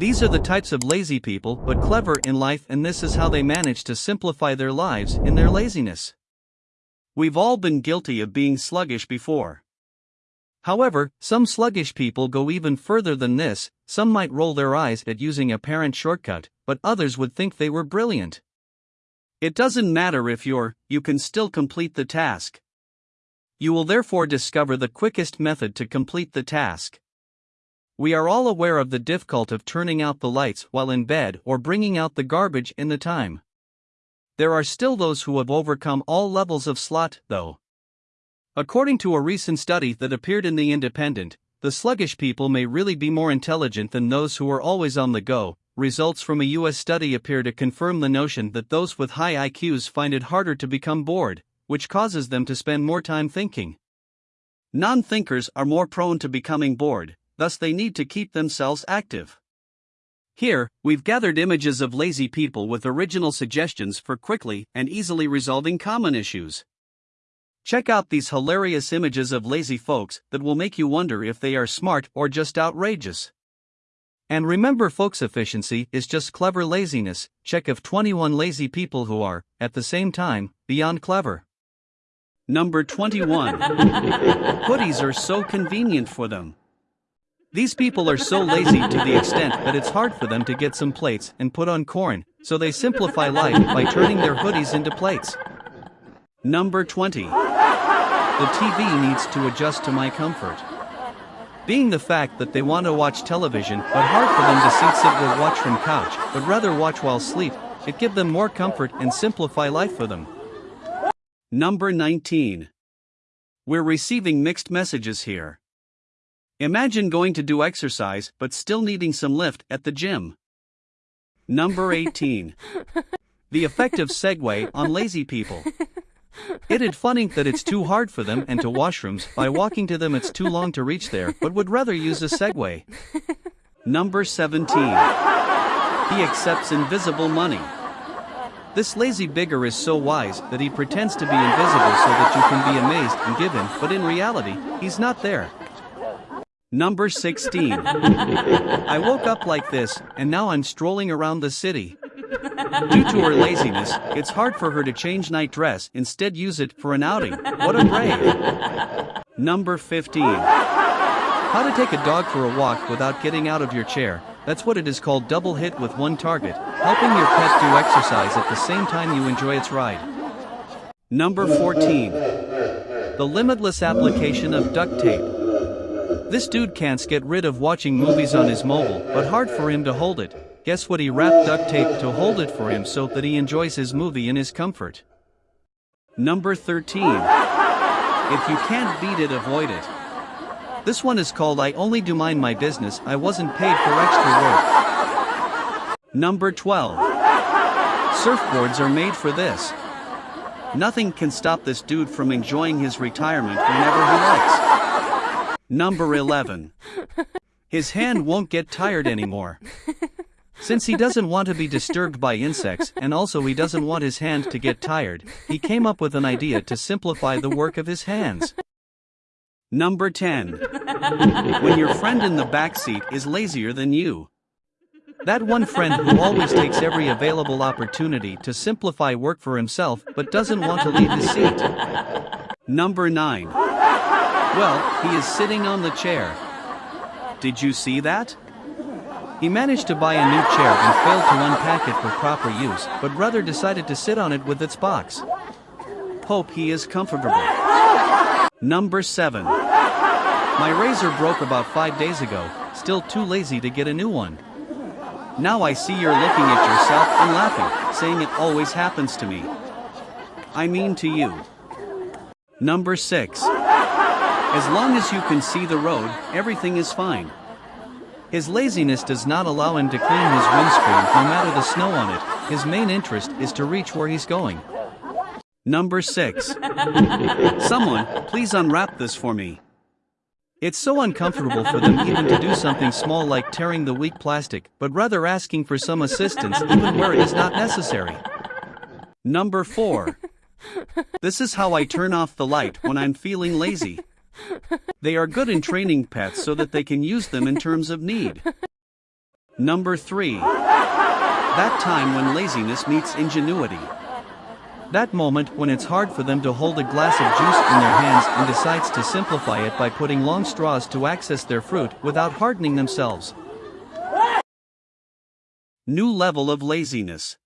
These are the types of lazy people but clever in life and this is how they manage to simplify their lives in their laziness. We've all been guilty of being sluggish before. However, some sluggish people go even further than this, some might roll their eyes at using a parent shortcut, but others would think they were brilliant. It doesn't matter if you're, you can still complete the task. You will therefore discover the quickest method to complete the task. We are all aware of the difficulty of turning out the lights while in bed or bringing out the garbage in the time. There are still those who have overcome all levels of slot, though. According to a recent study that appeared in The Independent, the sluggish people may really be more intelligent than those who are always on the go, results from a US study appear to confirm the notion that those with high IQs find it harder to become bored, which causes them to spend more time thinking. Non thinkers are more prone to becoming bored, thus, they need to keep themselves active. Here, we've gathered images of lazy people with original suggestions for quickly and easily resolving common issues. Check out these hilarious images of lazy folks that will make you wonder if they are smart or just outrageous. And remember, folks, efficiency is just clever laziness. Check of 21 lazy people who are, at the same time, beyond clever. Number 21. Hoodies are so convenient for them. These people are so lazy to the extent that it's hard for them to get some plates and put on corn, so they simplify life by turning their hoodies into plates. Number 20. The TV needs to adjust to my comfort being the fact that they want to watch television but hard for them to sit sit or watch from couch, but rather watch while sleep, it give them more comfort and simplify life for them. Number 19. We're receiving mixed messages here. Imagine going to do exercise but still needing some lift at the gym. Number 18. the effective segue on lazy people. It'd funny that it's too hard for them and to washrooms, by walking to them it's too long to reach there, but would rather use a Segway. Number 17. He accepts invisible money. This lazy bigger is so wise that he pretends to be invisible so that you can be amazed and give him, but in reality, he's not there. Number 16. I woke up like this, and now I'm strolling around the city. Due to her laziness, it's hard for her to change night dress, instead use it for an outing. What a brave. Number 15. How to take a dog for a walk without getting out of your chair. That's what it is called double hit with one target, helping your pet do exercise at the same time you enjoy its ride. Number 14. The limitless application of duct tape. This dude can't get rid of watching movies on his mobile, but hard for him to hold it. Guess what? He wrapped duct tape to hold it for him so that he enjoys his movie in his comfort. Number 13. If you can't beat it, avoid it. This one is called I Only Do Mind My Business, I Wasn't Paid for Extra Work. Number 12. Surfboards are made for this. Nothing can stop this dude from enjoying his retirement whenever he likes. Number 11. His hand won't get tired anymore. Since he doesn't want to be disturbed by insects and also he doesn't want his hand to get tired, he came up with an idea to simplify the work of his hands. Number 10. When your friend in the back seat is lazier than you. That one friend who always takes every available opportunity to simplify work for himself but doesn't want to leave his seat. Number 9. Well, he is sitting on the chair. Did you see that? He managed to buy a new chair and failed to unpack it for proper use, but rather decided to sit on it with its box. Hope he is comfortable. Number 7. My razor broke about 5 days ago, still too lazy to get a new one. Now I see you're looking at yourself and laughing, saying it always happens to me. I mean to you. Number 6. As long as you can see the road, everything is fine. His laziness does not allow him to clean his windscreen no matter the snow on it, his main interest is to reach where he's going. Number 6. Someone, please unwrap this for me. It's so uncomfortable for them even to do something small like tearing the weak plastic, but rather asking for some assistance even where it is not necessary. Number 4. This is how I turn off the light when I'm feeling lazy. They are good in training pets so that they can use them in terms of need. Number 3. That time when laziness meets ingenuity. That moment when it's hard for them to hold a glass of juice in their hands and decides to simplify it by putting long straws to access their fruit without hardening themselves. New level of laziness.